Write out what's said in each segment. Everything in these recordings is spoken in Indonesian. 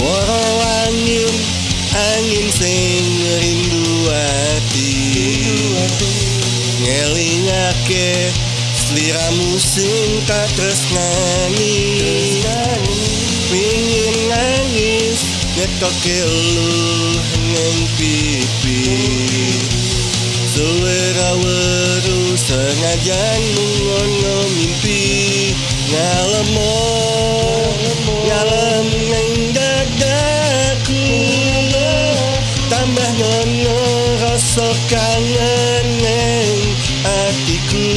Suara langit Angin sing rindu hati. Ngelingake Seliramu sing tak terus nangis. Pingin nangis Ngetoke lu Neng pipi. Selera weru sengajan ngono mimpi. Ngalemo tambah ngono rasa kangen neng hatiku.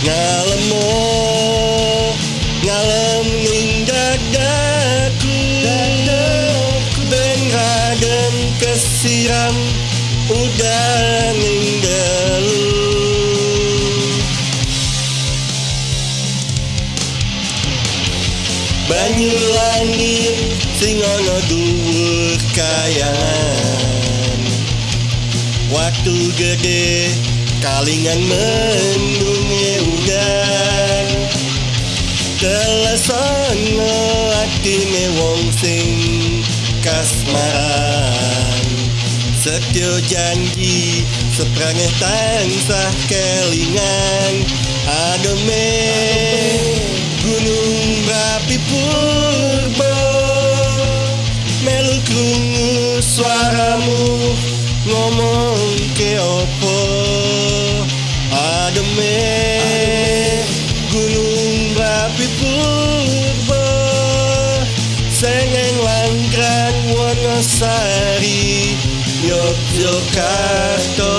Ngalemo ngalem neng dadaku. Ben radem kesiram udah ninggal Banyu langit sing ana kayangan Waktu gede kalingan mendunge udan Telesono atine wong sing kasmaran. Setyo janji seprangeh tansah kelingan suaramu ngomong ke opo Ademe gunung berapi purba Sengeng langkran Wonosari Yogyakarta